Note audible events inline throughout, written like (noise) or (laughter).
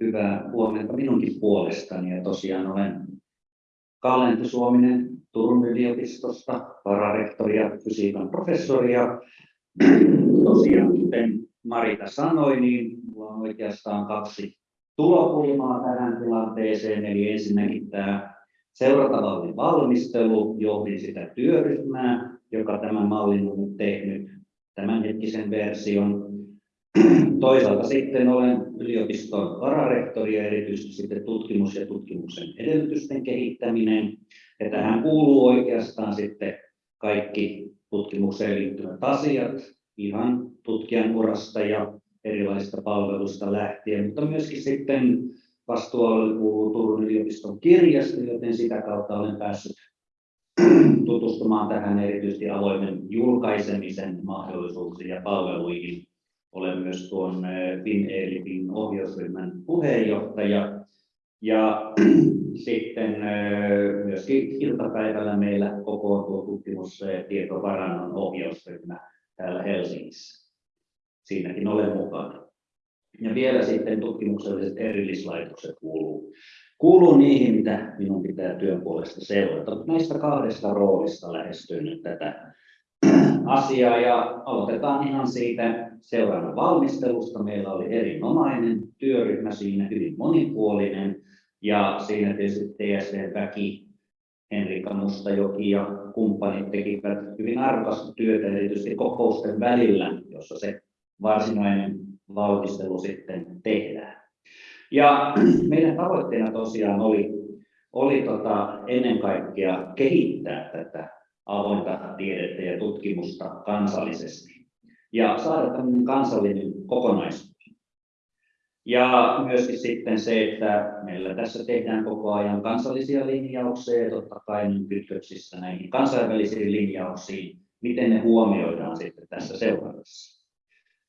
hyvää huomenta minunkin puolestani. Ja tosiaan olen Kalle Suominen Turun yliopistosta, vararektori ja fysiikan professori. Ja (clears throat) tosiaan, kuten Marita sanoi, niin minulla on oikeastaan kaksi tulokulmaa tähän tilanteeseen. Eli ensinnäkin tämä seurantamallin valmistelu, johdin sitä työryhmää, joka tämän mallin on nyt tehnyt tämänhetkisen version. Toisaalta sitten olen yliopiston vararehtori ja erityisesti sitten tutkimus ja tutkimuksen edellytysten kehittäminen. Ja tähän kuuluu oikeastaan sitten kaikki tutkimukseen liittyvät asiat, ihan tutkijan urasta ja erilaisista palveluista lähtien, mutta myöskin sitten vastuualueelle kuuluu Turun yliopiston kirjasto, joten sitä kautta olen päässyt tutustumaan tähän erityisesti avoimen julkaisemisen mahdollisuuksiin ja palveluihin. Olen myös tuon FinELITin ohjausryhmän puheenjohtaja ja (clears throat) sitten myöskin iltapäivällä meillä kokoontuu tutkimustietovarannon ohjausryhmä täällä Helsingissä. Siinäkin olen mukana. Ja vielä sitten tutkimukselliset erillislaitokset kuuluu, kuuluu niihin, mitä minun pitää työn puolesta seurata. Näistä kahdesta roolista lähestyy nyt tätä asiaa ja aloitetaan ihan siitä seurannan valmistelusta. Meillä oli erinomainen työryhmä siinä, hyvin monipuolinen ja siinä tietysti TSV-väki, Henrikka Mustajoki ja kumppanit tekivät hyvin arvokasta työtä erityisesti kokousten välillä, jossa se varsinainen valmistelu sitten tehdään. Ja meidän tavoitteena tosiaan oli, oli tota ennen kaikkea kehittää tätä avointa tiedettä ja tutkimusta kansallisesti ja saada tämmöinen kansallinen kokonaisuus. Ja myöskin sitten se, että meillä tässä tehdään koko ajan kansallisia linjauksia ja totta kai kytköksissä näihin kansainvälisiin linjauksiin, miten ne huomioidaan sitten tässä seurannassa.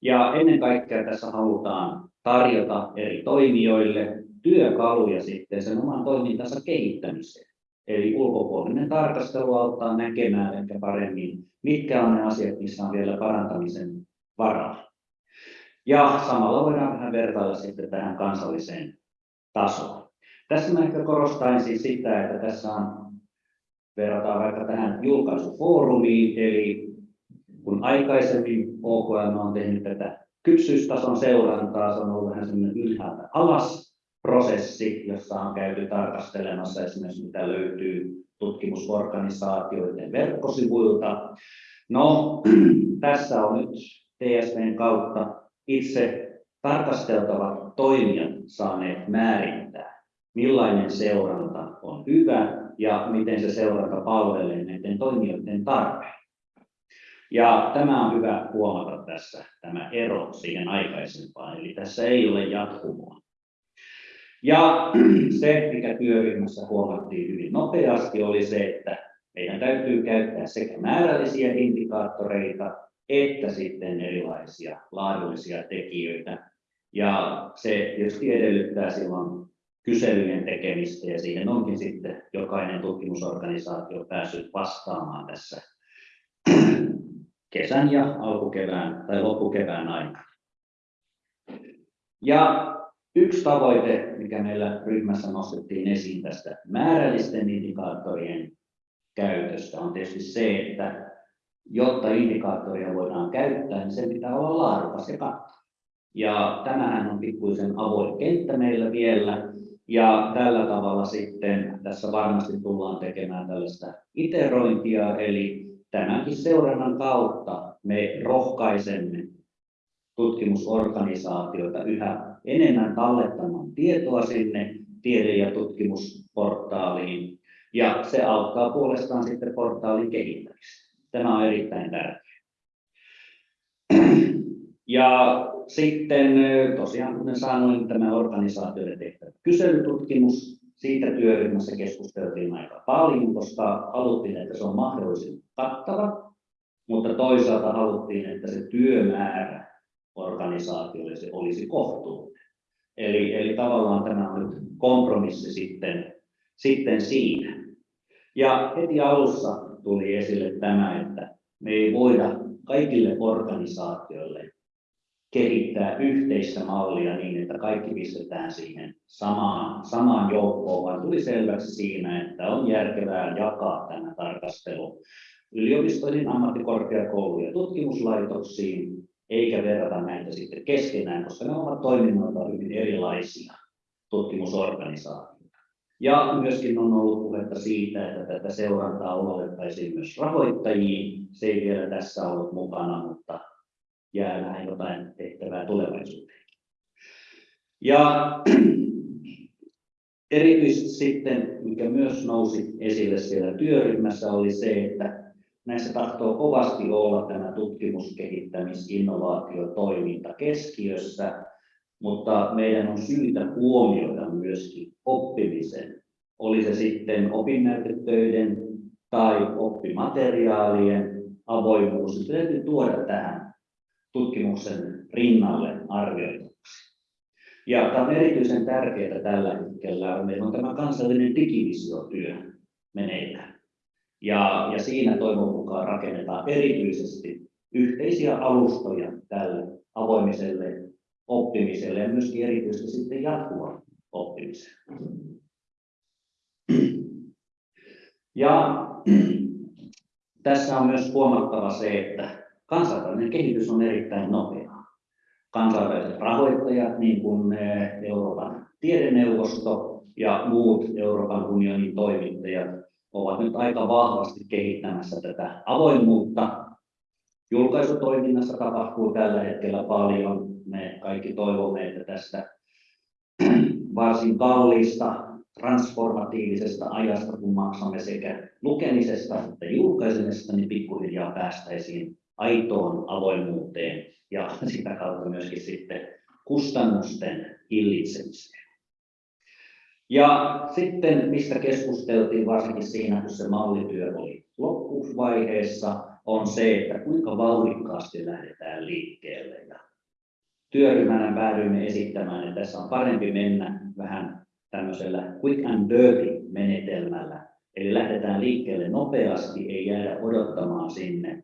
Ja ennen kaikkea tässä halutaan tarjota eri toimijoille työkaluja sitten sen oman toimintansa kehittämiseen. Eli ulkopuolinen tarkastelu auttaa näkemään ehkä paremmin, mitkä on ne asiat, missä on vielä parantamisen varaa. Ja samalla voidaan vähän vertailla sitten tähän kansalliseen tasoon. Tässä mä ehkä korostaisin sitä, että tässä on, verrataan vaikka tähän julkaisufoorumiin, eli kun aikaisemmin OKM on tehnyt tätä kypsyystason seurantaa, se on ollut vähän semmoinen ylhäältä alas prosessi, jossa on käyty tarkastelemassa esimerkiksi mitä löytyy tutkimusorganisaatioiden verkkosivuilta. No, (clears throat) tässä on nyt TSVn kautta itse tarkasteltavat toimijat saaneet määrittää, millainen seuranta on hyvä ja miten se seuranta palvelee näiden toimijoiden tarpeen. Ja tämä on hyvä huomata tässä, tämä ero siihen aikaisempaan, eli tässä ei ole jatkumoa. Ja (clears throat) se, mikä työryhmässä huomattiin hyvin nopeasti, oli se, että meidän täytyy käyttää sekä määrällisiä indikaattoreita että sitten erilaisia laadullisia tekijöitä. Ja se tietysti edellyttää silloin kyselyjen tekemistä ja siihen onkin sitten jokainen tutkimusorganisaatio päässyt vastaamaan tässä (clears throat) kesän ja alkukevään tai loppukevään aikana. Ja yksi tavoite, mikä meillä ryhmässä nostettiin esiin tästä määrällisten indikaattorien käytöstä, on tietysti se, että jotta indikaattoria voidaan käyttää, niin sen pitää olla laadukas ja kattava. Ja tämähän on pikkuisen avoin kenttä meillä vielä, ja tällä tavalla sitten tässä varmasti tullaan tekemään tällaista iterointia, eli tämänkin seurannan kautta me rohkaisemme tutkimusorganisaatioita yhä enemmän tallettamaan tietoa sinne tiede- ja tutkimusportaaliin, ja se auttaa puolestaan sitten portaalin kehittämistä. Tämä on erittäin tärkeää. Ja sitten tosiaan, kuten sanoin, tämä organisaatioiden tehtävä kyselytutkimus, siitä työryhmässä keskusteltiin aika paljon, koska haluttiin, että se on mahdollisimman kattava, mutta toisaalta haluttiin, että se työmäärä organisaatioille se olisi kohtuullinen. Eli, eli tavallaan tämä on nyt kompromissi sitten, sitten siinä. Ja heti alussa tuli esille tämä, että me ei voida kaikille organisaatioille kehittää yhteistä mallia niin, että kaikki pistetään siihen samaan, samaan joukkoon, vaan tuli selväksi siinä, että on järkevää jakaa tämä tarkastelu yliopistoihin, ammattikorkeakouluihin ja tutkimuslaitoksiin, eikä verrata näitä sitten keskenään, koska ne ovat toiminnalta hyvin erilaisia tutkimusorganisaatioita. Ja myöskin on ollut puhetta siitä, että tätä seurantaa ulotettaisiin myös rahoittajiin. Se ei vielä tässä ollut mukana, mutta jää vähän jotain tehtävää tulevaisuuteen. Ja erityisesti sitten, mikä myös nousi esille siellä työryhmässä, oli se, että näissä tahtoo kovasti olla tämä tutkimus, kehittämis, innovaatiotoiminta keskiössä, mutta meidän on syytä huomioida myöskin oppimisen. Oli se sitten opinnäytetöiden tai oppimateriaalien avoimuus. Se täytyy tuoda tähän tutkimuksen rinnalle arvioitavaksi. Ja tämä on erityisen tärkeää tällä hetkellä. Meillä on tämä kansallinen digivisiotyö meneillään. Ja, ja siinä toivon mukaan rakennetaan erityisesti yhteisiä alustoja tälle avoimiselle oppimiselle ja myöskin erityisesti sitten jatkuvan oppimiselle. Ja tässä on myös huomattava se, että kansainvälinen kehitys on erittäin nopeaa. Kansainväliset rahoittajat, niin kuin eh, Euroopan tiedeneuvosto ja muut Euroopan unionin toimittajat, ovat nyt aika vahvasti kehittämässä tätä avoimuutta. Julkaisutoiminnassa tapahtuu tällä hetkellä paljon. Me kaikki toivomme, että tästä (clears throat) varsin kalliista transformatiivisesta ajasta, kun maksamme sekä lukemisesta että julkaisemisesta, niin pikkuhiljaa päästäisiin aitoon avoimuuteen ja sitä kautta myöskin sitten kustannusten hillitsemiseen. Ja sitten, mistä keskusteltiin varsinkin siinä, kun se mallityö oli loppuvaiheessa, on se, että kuinka vauhdikkaasti lähdetään liikkeelle. Ja työryhmänä päädyimme esittämään, että tässä on parempi mennä vähän tämmöisellä quick and dirty menetelmällä. Eli lähdetään liikkeelle nopeasti, ei jäädä odottamaan sinne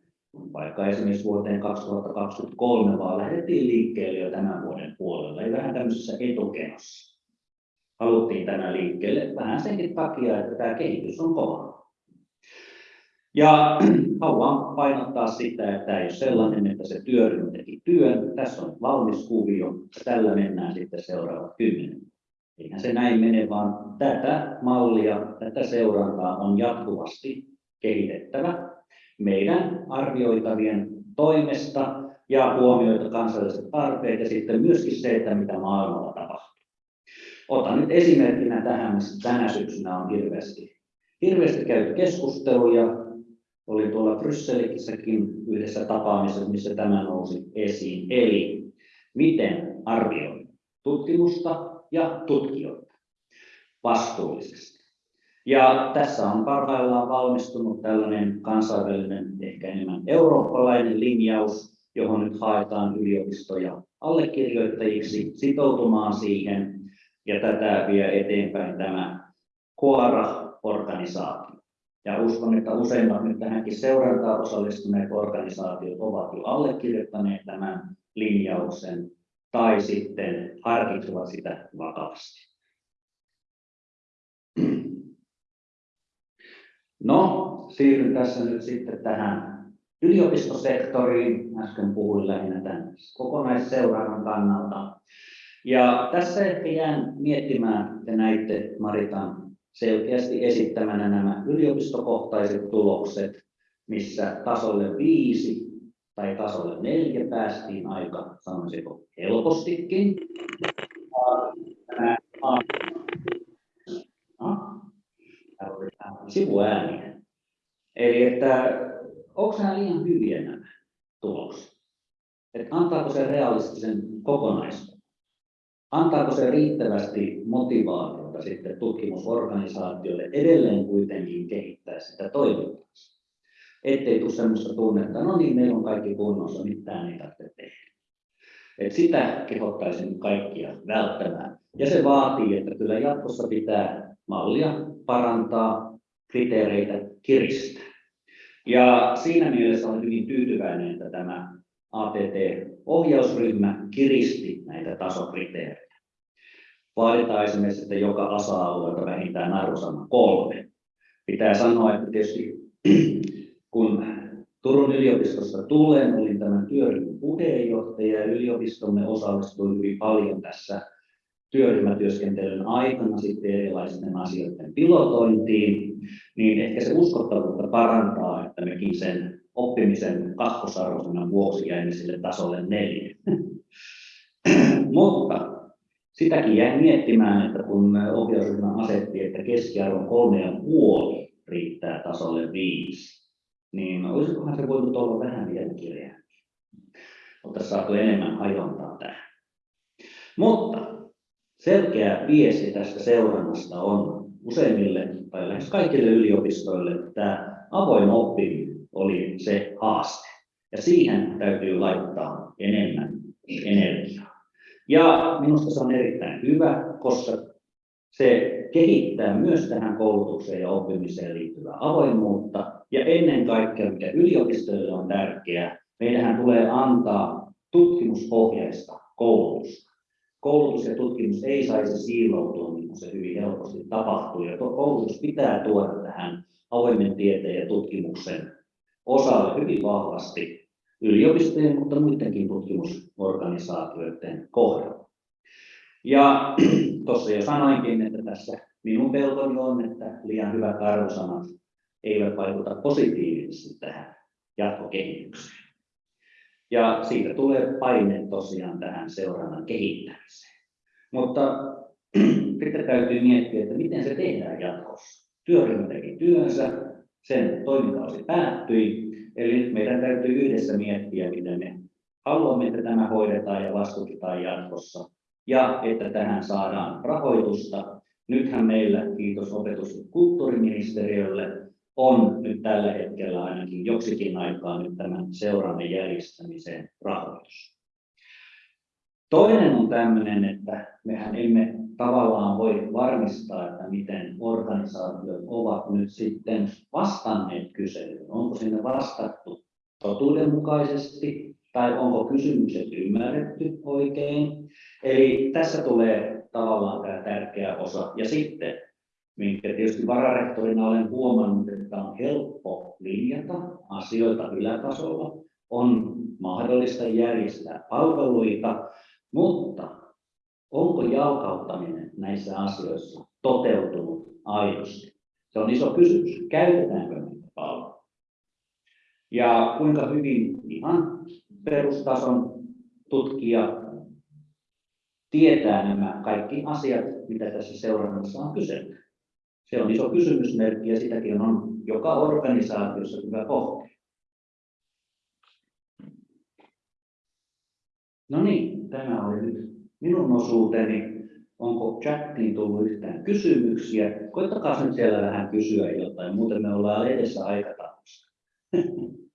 vaikka esimerkiksi vuoteen 2023, vaan lähdettiin liikkeelle jo tämän vuoden puolella, eli vähän tämmöisessä etukenossa. Haluttiin tämä liikkeelle vähän senkin takia, että tämä kehitys on kova. Ja (clears throat) haluan painottaa sitä, että tämä ei ole sellainen, että se työryhmä teki työn. Tässä on valmis kuvio, ja tällä mennään sitten seuraavat kymmenen. Eihän se näin mene, vaan tätä mallia, tätä seurantaa on jatkuvasti kehitettävä meidän arvioitavien toimesta ja huomioita kansalliset tarpeet ja sitten myöskin se, että mitä maailmalla tapahtuu. Otan nyt esimerkkinä tähän, missä tänä syksynä on hirveästi, hirveästi käyty keskusteluja. Oli tuolla Brysselissäkin yhdessä tapaamisessa, missä tämä nousi esiin. Eli miten arvioida tutkimusta ja tutkijoita vastuullisesti. Ja tässä on parhaillaan valmistunut tällainen kansainvälinen, ehkä enemmän eurooppalainen linjaus, johon nyt haetaan yliopistoja allekirjoittajiksi sitoutumaan siihen, ja tätä vie eteenpäin tämä Koara-organisaatio. Ja uskon, että useimmat nyt tähänkin seurantaan osallistuneet organisaatiot ovat jo allekirjoittaneet tämän linjauksen tai sitten harkitsevat sitä vakavasti. No, siirryn tässä nyt sitten tähän yliopistosektoriin. Äsken puhuin lähinnä tämän kokonaisseurannan kannalta. Ja tässä ehkä jään miettimään, että näitte Maritan selkeästi esittämänä nämä yliopistokohtaiset tulokset, missä tasolle viisi tai tasolle neljä päästiin aika, sanoisinko, helpostikin. sivuääniä. Eli että onko nämä liian hyviä nämä tulokset? Että antaako se realistisen kokonaisuuden? Antaako se riittävästi motivaatiota sitten tutkimusorganisaatioille edelleen kuitenkin kehittää sitä toimintaa? Ettei tule sellaista tunnetta, no niin, meillä on kaikki kunnossa, mitään ei tarvitse tehdä. Et sitä kehottaisin kaikkia välttämään. Ja se vaatii, että kyllä jatkossa pitää mallia parantaa, kriteereitä kiristää. Ja siinä mielessä olen hyvin tyytyväinen, että tämä ATT ohjausryhmä kiristi näitä tasokriteerejä. Vaaditaan esimerkiksi, että joka asa-alueelta vähintään arvosana kolme. Pitää sanoa, että tietysti (clears throat) kun Turun yliopistosta tulen, olin tämän työryhmän puheenjohtaja ja yliopistomme osallistui hyvin paljon tässä työryhmätyöskentelyn aikana sitten erilaisten asioiden pilotointiin, niin ehkä se uskottavuutta parantaa, että mekin sen oppimisen kakkosarvosanan vuoksi jäimme sille tasolle neljä. (clears throat) Mutta sitäkin jäin miettimään, että kun ohjausryhmä asetti, että keskiarvo kolme ja puoli riittää tasolle viisi, niin olisikohan se voinut olla vähän vielä kirjaa. Oltaisiin saatu enemmän hajontaa tähän. Mutta selkeä viesti tästä seurannasta on useimmille tai lähes kaikille yliopistoille, että tämä avoin oppiminen oli se haaste. Ja siihen täytyy laittaa enemmän energiaa. Ja minusta se on erittäin hyvä, koska se kehittää myös tähän koulutukseen ja oppimiseen liittyvää avoimuutta. Ja ennen kaikkea, mikä yliopistoille on tärkeää, meidän tulee antaa tutkimuspohjaista koulutusta. Koulutus ja tutkimus ei saisi siiloutua, niin kuin se hyvin helposti tapahtuu. Ja koulutus pitää tuoda tähän avoimen tieteen ja tutkimuksen osalle hyvin vahvasti yliopistojen, mutta muidenkin tutkimusorganisaatioiden kohdalla. Ja (clears throat) tuossa jo sanoinkin, että tässä minun pelkoni on, että liian hyvät arvosanat eivät vaikuta positiivisesti tähän jatkokehitykseen. Ja siitä tulee paine tosiaan tähän seurannan kehittämiseen. Mutta (clears throat) sitten täytyy miettiä, että miten se tehdään jatkossa. Työryhmä teki työnsä, sen toimikausi päättyi, eli meidän täytyy yhdessä miettiä, miten me haluamme, että tämä hoidetaan ja vastustetaan jatkossa, ja että tähän saadaan rahoitusta. Nythän meillä, kiitos opetus- ja kulttuuriministeriölle, on nyt tällä hetkellä ainakin joksikin aikaa nyt tämän seurannan järjestämiseen rahoitus. Toinen on tämmöinen, että mehän emme tavallaan voi varmistaa, että miten organisaatiot ovat nyt sitten vastanneet kyselyyn. Onko sinne vastattu totuudenmukaisesti tai onko kysymykset ymmärretty oikein. Eli tässä tulee tavallaan tämä tärkeä osa. Ja sitten minkä tietysti vararehtorina olen huomannut, että on helppo linjata asioita ylätasolla, on mahdollista järjestää palveluita, mutta onko jalkauttaminen näissä asioissa toteutunut aidosti? Se on iso kysymys. Käytetäänkö näitä palveluita? Ja kuinka hyvin ihan perustason tutkija tietää nämä kaikki asiat, mitä tässä seurannassa on kyselty. Se on iso kysymysmerkki ja sitäkin on joka organisaatiossa hyvä pohtia. No niin, tämä oli nyt minun osuuteni. Onko chattiin tullut yhtään kysymyksiä? Koittakaa nyt siellä vähän kysyä jotain, muuten me ollaan edessä aikataulussa. (laughs)